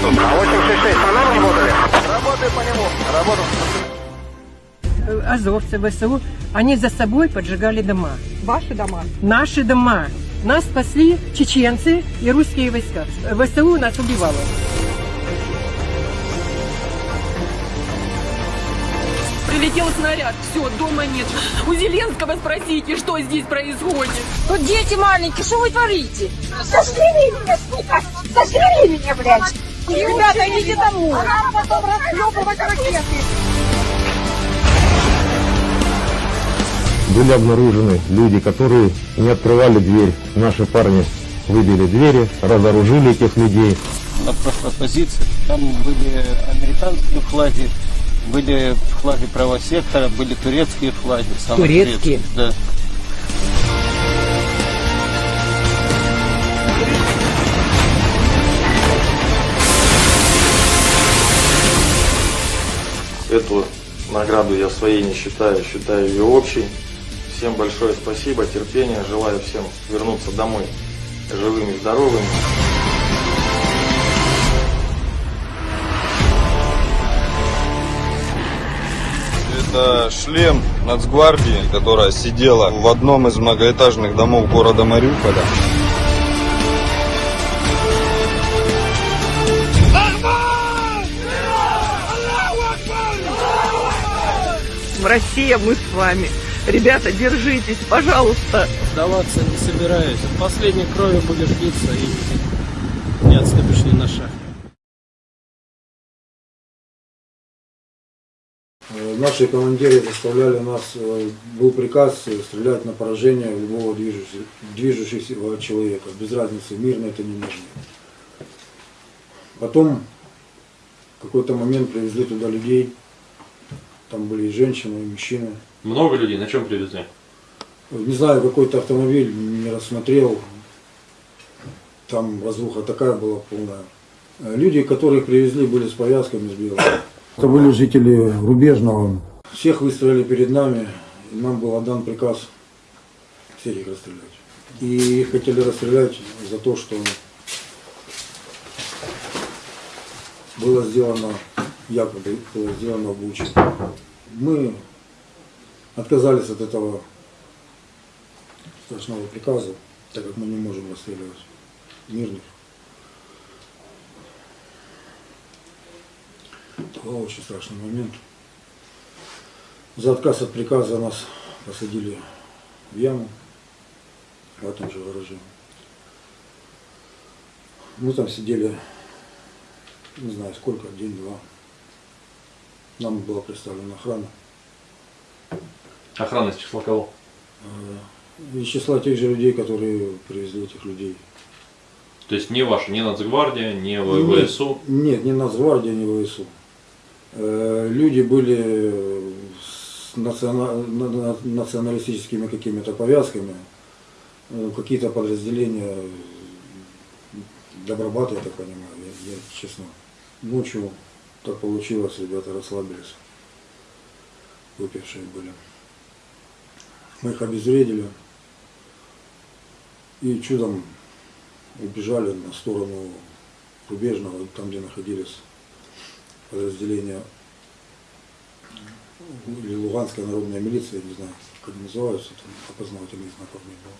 50 градусов. А 866 по нам работали? Работаю по нему. Работал. Азовцы, ВСУ, они за собой поджигали дома. Ваши дома? Наши дома. Нас спасли чеченцы и русские войска. ВСУ нас убивало. Прилетел снаряд, все, дома нет. У Зеленского спросите, что здесь происходит. Тут дети маленькие, что вы творите? Застрели меня, сука! Застрели меня, блядь! Ребята, идите домой! А нам потом разъебывать ракеты! были обнаружены люди, которые не открывали дверь. Наши парни выбили двери, разоружили этих людей. На прошлой позиции там были американские флаги, были флаги правосектора, были турецкие флаги. Турецкие? Да. Эту награду я своей не считаю, считаю ее общей. Всем большое спасибо, терпения, желаю всем вернуться домой живыми и здоровыми. Это шлем Нацгвардии, которая сидела в одном из многоэтажных домов города Мариуполя. Россия, мы с вами. Ребята, держитесь, пожалуйста. Сдаваться не собираюсь. От последней крови будешь биться и не отступишь ни на шаг. Э, Наши командиры заставляли нас, э, был приказ э, стрелять на поражение любого движущего, движущегося человека, без разницы, мирно это не мирно. Потом в какой-то момент привезли туда людей, там были и женщины, и мужчины. Много людей, на чем привезли? Не знаю, какой-то автомобиль не рассмотрел, там разруха такая была полная. Люди, которых привезли, были с повязками, с белым. Это были жители Рубежного. Всех выстроили перед нами, и нам был отдан приказ всех их расстрелять. И их хотели расстрелять за то, что было сделано, было сделано в Буче. Мы отказались от этого страшного приказа, так как мы не можем расстреливать мирных. Это был очень страшный момент. За отказ от приказа нас посадили в яму в этом же гараже. Мы там сидели, не знаю сколько, день-два. Нам была представлена охрана. Охрана из числа кого? Э, Из числа тех же людей, которые привезли этих людей. То есть не ваша, не Нацгвардия, не Нет, ВСУ. Нет, не Нацгвардия, не ВСУ. Э, Люди были с национа- на- на- националистическими какими-то повязками, Э, какие-то подразделения Добробата, я так понимаю, я, я честно. Ночью так получилось, ребята расслабились, выпившие были. Мы их обезвредили и чудом убежали на сторону Рубежного, там, где находились подразделения или Луганская народная милиция, я не знаю, как они называются, там опознавательный знак у них был.